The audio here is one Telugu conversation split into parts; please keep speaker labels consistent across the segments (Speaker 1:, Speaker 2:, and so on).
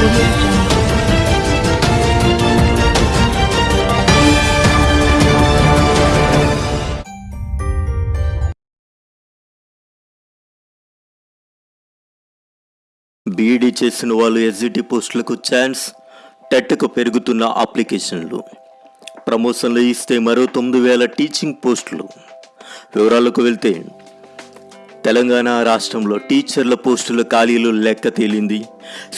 Speaker 1: బీఈడీ చేసిన వాళ్ళు ఎస్జిటి పోస్టులకు ఛాన్స్ టెట్కు పెరుగుతున్న అప్లికేషన్లు. ప్రమోషన్లు ఇస్తే మరో తొమ్మిది వేల టీచింగ్ పోస్టులు. వివరాలకు వెళ్తే తెలంగాణ రాష్ట్రంలో టీచర్ల పోస్టుల ఖాళీలు లెక్క తేలింది.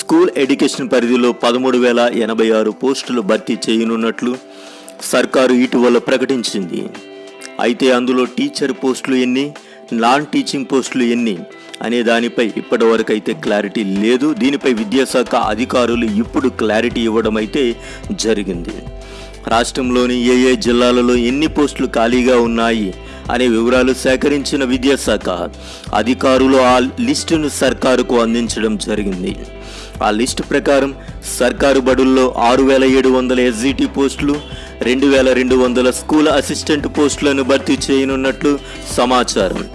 Speaker 1: స్కూల్ ఎడ్యుకేషన్ పరిధిలో పదమూడు వేల ఎనభై ఆరు పోస్టులు భర్తీ చేయనున్నట్లు సర్కారు ఇటీవల ప్రకటించింది. అయితే అందులో టీచర్ పోస్టులు ఎన్ని నాన్ టీచింగ్ పోస్టులు ఎన్ని అనే దానిపై ఇప్పటివరకైతే అయితే క్లారిటీ లేదు. దీనిపై విద్యాశాఖ అధికారులు ఇప్పుడు క్లారిటీ ఇవ్వడం అయితే జరిగింది. రాష్ట్రంలోని ఏ ఏ జిల్లాలలో ఎన్ని పోస్టులు ఖాళీగా ఉన్నాయి? అనే వివరాలు సేకరించిన విద్యాశాఖ అధికారులు ఆ లిస్టును సర్కారుకు అందించడం జరిగింది. ఆ లిస్టు ప్రకారం సర్కారు బడుల్లో ఆరు వేల ఏడు వందల ఎస్జిటి పోస్టులు రెండు వేల రెండు వందల స్కూల్ అసిస్టెంట్ పోస్టులను భర్తీ చేయనున్నట్లు సమాచారం.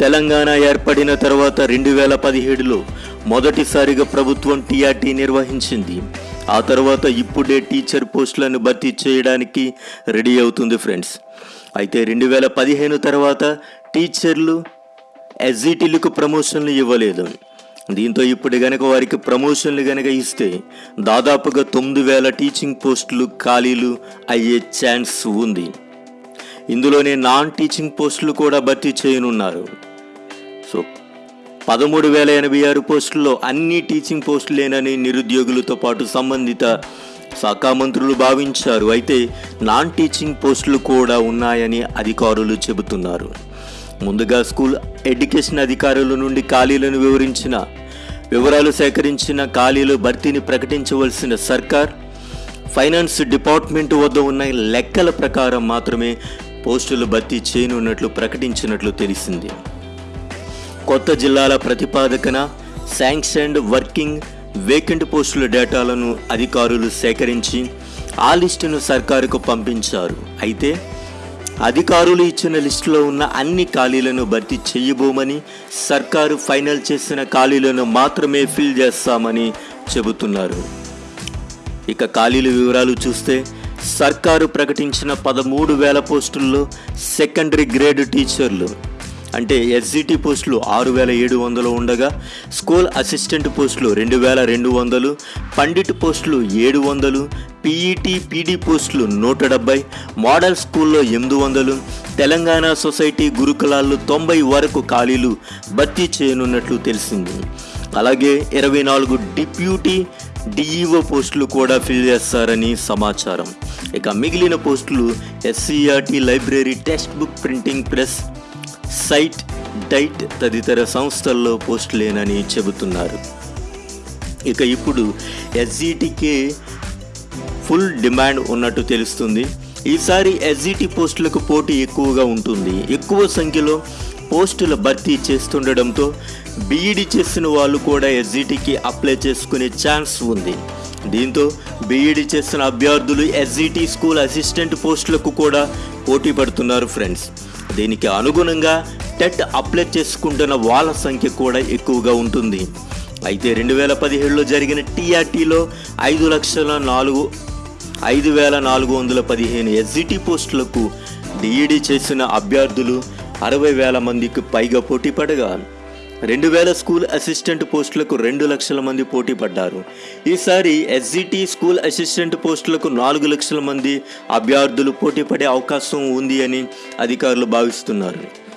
Speaker 1: తెలంగాణ ఏర్పడిన తర్వాత రెండు వేల పదిహేడులో మొదటిసారిగా ప్రభుత్వం టీఆర్టీ నిర్వహించింది. ఆ తర్వాత ఇప్పుడే టీచర్ పోస్టులను భర్తీ చేయడానికి రెడీ అవుతుంది ఫ్రెండ్స్. అయితే రెండు వేల పదిహేను తర్వాత టీచర్లు ఎస్జిటీలకు ప్రమోషన్లు ఇవ్వలేదు. దీంతో ఇప్పుడు గనక వారికి ప్రమోషన్లు గనక ఇస్తే దాదాపుగా తొమ్మిది వేల టీచింగ్ పోస్టులు ఖాళీలు అయ్యే ఛాన్స్ ఉంది. ఇందులోనే నాన్ టీచింగ్ పోస్టులు కూడా భర్తీ చేయనున్నారు. సో పదమూడు వేల ఎనభై ఆరు పోస్టుల్లో అన్ని టీచింగ్ పోస్టులేనని నిరుద్యోగులతో పాటు సంబంధిత శాఖ మంత్రులు భావించారు. అయితే నాన్ టీచింగ్ పోస్టులు కూడా ఉన్నాయని అధికారులు చెబుతున్నారు. ముందుగా స్కూల్ ఎడ్యుకేషన్ అధికారుల నుండి ఖాళీలను వివరించిన వివరాలు సేకరించిన ఖాళీలు భర్తీని ప్రకటించవలసిన సర్కార్ ఫైనాన్స్ డిపార్ట్మెంట్ వద్ద ఉన్న లెక్కల ప్రకారం మాత్రమే పోస్టులు భర్తీ చేయనున్నట్లు ప్రకటించినట్లు తెలిసింది. కొత్త జిల్లాల ప్రతిపాదకన శాంక్షన్డ్ వర్కింగ్ వేకెంట్ పోస్టుల డేటాలను అధికారులు సేకరించి ఆ లిస్టును సర్కారుకు పంపించారు. అయితే అధికారులు ఇచ్చిన లిస్టులో ఉన్న అన్ని ఖాళీలను భర్తీ చేయబోమని సర్కారు ఫైనల్ చేసిన ఖాళీలను మాత్రమే ఫిల్ చేస్తామని చెబుతున్నారు. ఇక ఖాళీల వివరాలు చూస్తే సర్కారు ప్రకటించిన పదమూడు వేల పోస్టుల్లో సెకండరీ గ్రేడ్ టీచర్లు అంటే ఎస్జిటి పోస్టులు ఆరు వేల ఏడు వందలు ఉండగా స్కూల్ అసిస్టెంట్ పోస్టులు రెండు వేల రెండు వందలు పండిట్ పోస్టులు ఏడు వందలు పీఈటీ పీడీ పోస్టులు నూట డెబ్బై మోడల్ స్కూల్లో ఎనిమిది వందలు తెలంగాణ సొసైటీ గురుకులాల్లో తొంభై వరకు ఖాళీలు భర్తీ చేయనున్నట్లు తెలిసింది. అలాగే ఇరవై నాలుగు డిప్యూటీ డిఈఓ పోస్టులు కూడా ఫిల్ చేస్తారని సమాచారం. ఇక మిగిలిన పోస్టులు SCRT library text book printing press SIET DIET తదితర సంస్థల్లో పోస్టులేనని చెబుతున్నారు. ఇక ఇప్పుడు ఎస్జీటీకే ఫుల్ డిమాండ్ ఉన్నట్టు తెలుస్తుంది. ఈసారి ఎస్జీటీ పోస్టులకు పోటీ ఎక్కువగా ఉంటుంది. ఎక్కువ సంఖ్యలో పోస్టుల భర్తీ చేస్తుండడంతో బీఈడి చేసిన వాళ్ళు కూడా ఎస్జీటీకి అప్లై చేసుకునే ఛాన్స్ ఉంది. దీంతో బీఈడి చేసిన అభ్యర్థులు ఎస్జీటీ స్కూల్ అసిస్టెంట్ పోస్టులకు కూడా పోటీ పడుతున్నారు ఫ్రెండ్స్. దీనికి అనుగుణంగా టెట్ అప్లై చేసుకుంటున్న వాళ్ళ సంఖ్య కూడా ఎక్కువగా ఉంటుంది. అయితే రెండు వేల పదిహేడులో జరిగిన టీఆర్టీలో ఐదు లక్షల నాలుగు ఐదు వేల నాలుగు వందల పదిహేను ఎస్జిటి పోస్టులకు డిఈడి చేసిన అభ్యర్థులు అరవై వేల మందికి పైగా పోటీ పడగా రెండు వేల స్కూల్ అసిస్టెంట్ పోస్టులకు రెండు లక్షల మంది పోటీ పడ్డారు. ఈసారి ఎస్జిటి స్కూల్ అసిస్టెంట్ పోస్టులకు నాలుగు లక్షల మంది అభ్యర్థులు పోటీ పడే అవకాశం ఉంది అని అధికారులు భావిస్తున్నారు.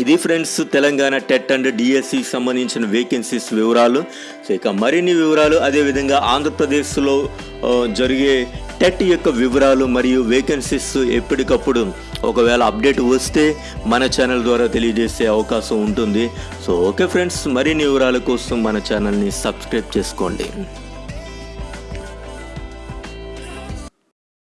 Speaker 1: ఇది friends Telangana TET and DSC సంబంధించిన వేకెన్సీస్ వివరాలు. సో ఇక మరిన్ని వివరాలు అదేవిధంగా ఆంధ్రప్రదేశ్లో జరిగే టెట్ యొక్క వివరాలు మరియు వేకెన్సీస్ ఎప్పటికప్పుడు ఒకవేళ అప్డేట్ వస్తే మన ఛానల్ ద్వారా తెలియజేసే అవకాశం ఉంటుంది. సో ఓకే ఫ్రెండ్స్ మరిన్ని వివరాల కోసం మన ఛానల్ని సబ్స్క్రైబ్ చేసుకోండి.